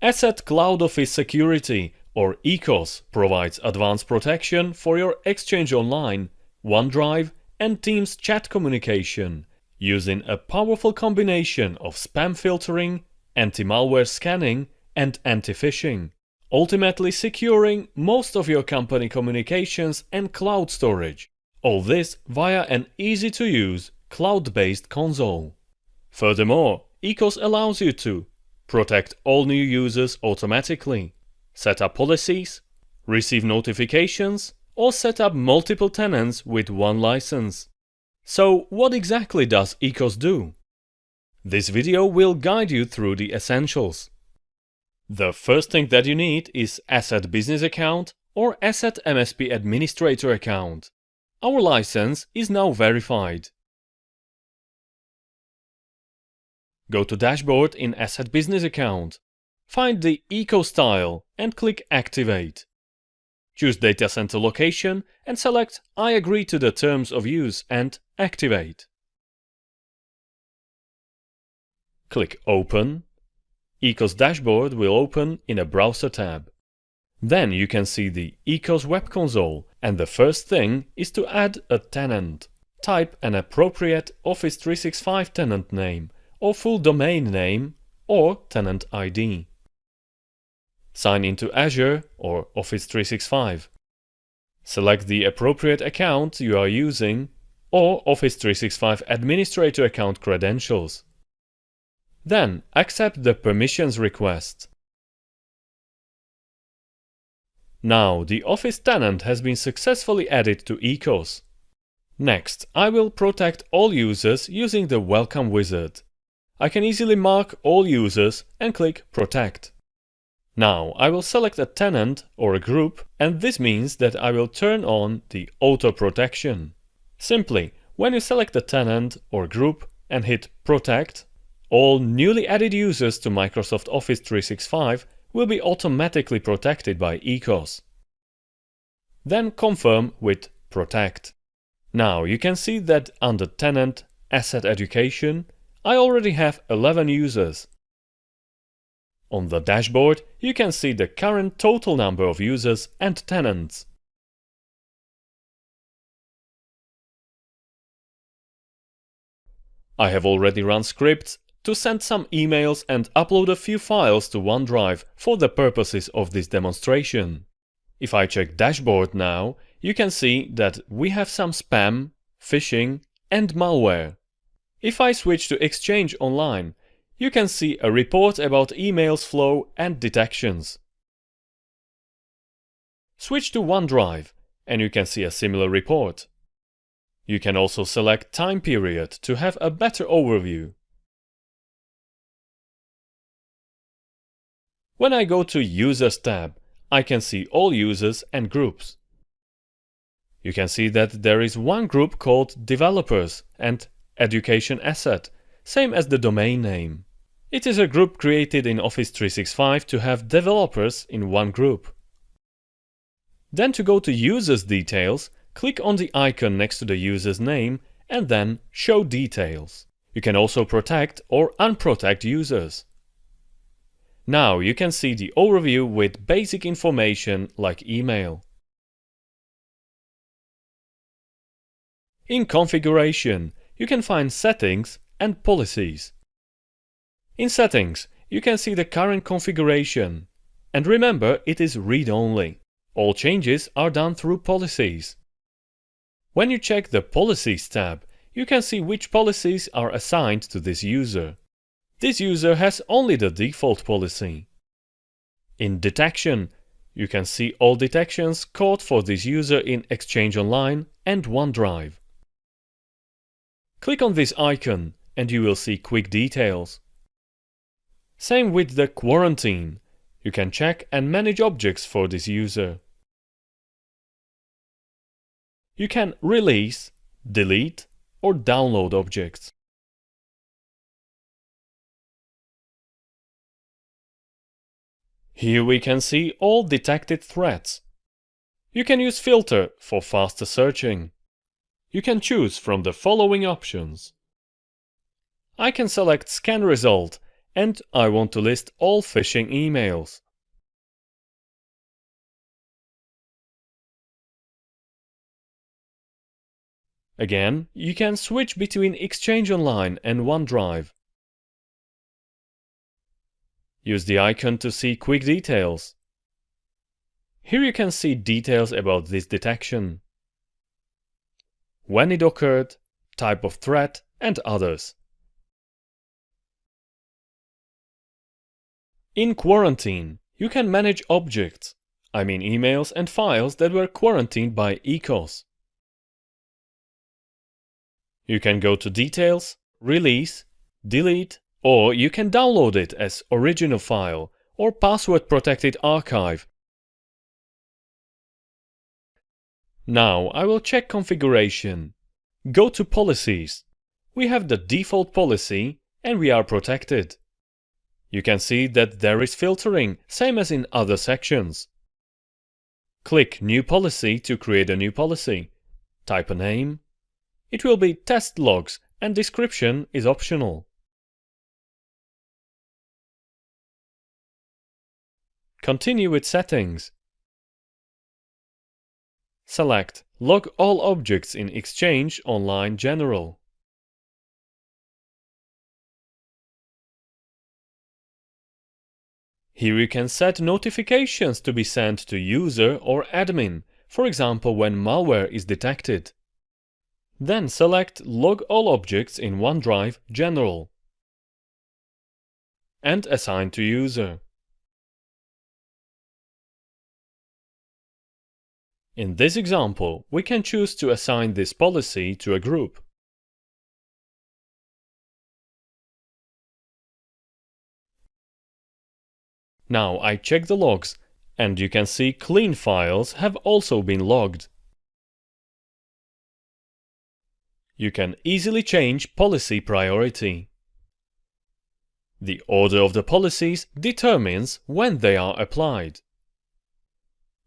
ESET Cloud Office Security or ECOS provides advanced protection for your Exchange Online, OneDrive and Teams chat communication using a powerful combination of spam filtering, anti-malware scanning and anti-phishing, ultimately securing most of your company communications and cloud storage. All this via an easy-to-use cloud-based console. Furthermore, ECOS allows you to protect all new users automatically, set up policies, receive notifications, or set up multiple tenants with one license. So what exactly does ECOS do? This video will guide you through the essentials. The first thing that you need is ESET Business Account or ESET MSP Administrator account. Our license is now verified. Go to Dashboard in ESET Business Account. Find the ECOS tile and click Activate. Choose Data Center Location and select I agree to the terms of use and Activate. Click Open. ECOS dashboard will open in a Browser tab. Then you can see the ECOS web console and the first thing is to add a tenant. Type an appropriate Office 365 tenant name or full domain name or tenant ID. Sign into Azure or Office 365. Select the appropriate account you are using or Office 365 Administrator account credentials. Then accept the permissions request. Now the Office tenant has been successfully added to ECOS. Next, I will protect all users using the Welcome wizard. I can easily mark all users and click Protect. Now I will select a tenant or a group and this means that I will turn on the auto protection. Simply, when you select a tenant or group and hit Protect, all newly added users to Microsoft Office 365 will be automatically protected by ECOS. Then confirm with Protect. Now you can see that under Tenant ESET Education I already have 11 users. On the dashboard, you can see the current total number of users and tenants. I have already run scripts to send some emails and upload a few files to OneDrive for the purposes of this demonstration. If I check dashboard now, you can see that we have some spam, phishing and malware. If I switch to Exchange Online, you can see a report about emails flow and detections. Switch to OneDrive and you can see a similar report. You can also select time period to have a better overview. When I go to Users tab, I can see all users and groups. You can see that there is one group called Developers and education ESET, same as the domain name. It is a group created in Office 365 to have developers in one group. Then to go to Users Details, click on the icon next to the user's name and then Show Details. You can also protect or unprotect users. Now you can see the overview with basic information like email. In Configuration, you can find Settings and Policies. In Settings, you can see the current configuration. And remember, it is read-only. All changes are done through Policies. When you check the Policies tab, you can see which policies are assigned to this user. This user has only the default policy. In Detection, you can see all detections caught for this user in Exchange Online and OneDrive. Click on this icon and you will see quick details. Same with the quarantine. You can check and manage objects for this user. You can release, delete or download objects. Here we can see all detected threats. You can use filter for faster searching. You can choose from the following options. I can select scan result and I want to list all phishing emails. Again, you can switch between Exchange Online and OneDrive. Use the icon to see quick details. Here you can see details about this detection. When it occurred, type of threat, and others. In Quarantine, you can manage objects, I mean emails and files that were quarantined by ECOS. You can go to Details, Release, Delete, or you can download it as original file or password protected archive. Now I will check configuration. Go to Policies. We have the default policy and we are protected. You can see that there is filtering, same as in other sections. Click New Policy to create a new policy. Type a name. It will be Test Logs and description is optional. Continue with settings. Select Log all objects in Exchange Online General. Here you can set notifications to be sent to user or admin, for example when malware is detected. Then select Log all objects in OneDrive General and assign to user. In this example, we can choose to assign this policy to a group. Now I check the logs, and you can see clean files have also been logged. You can easily change policy priority. The order of the policies determines when they are applied.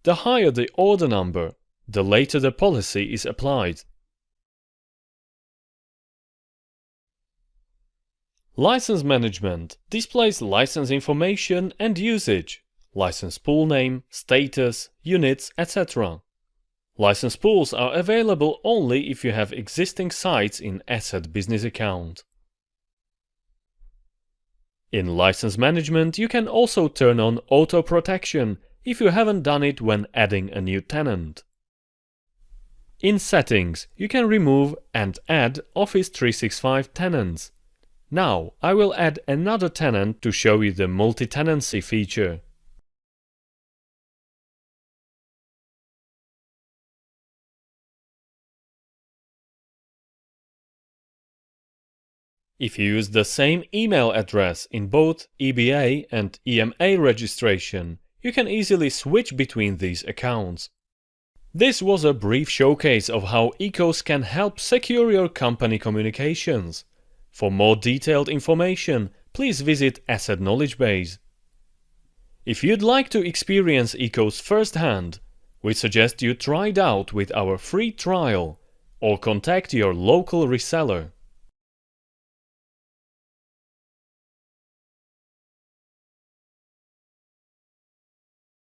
The higher the order number, the later the policy is applied. License management displays license information and usage, license pool name, status, units, etc. License pools are available only if you have existing sites in ESET Business Account. In license management, you can also turn on auto protection if you haven't done it when adding a new tenant. In Settings, you can remove and add Office 365 tenants. Now, I will add another tenant to show you the multi-tenancy feature. If you use the same email address in both EBA and EMA registration, you can easily switch between these accounts. This was a brief showcase of how ECOS can help secure your company communications. For more detailed information, please visit ESET Knowledge Base. If you'd like to experience ECOS firsthand, we suggest you try it out with our free trial or contact your local reseller.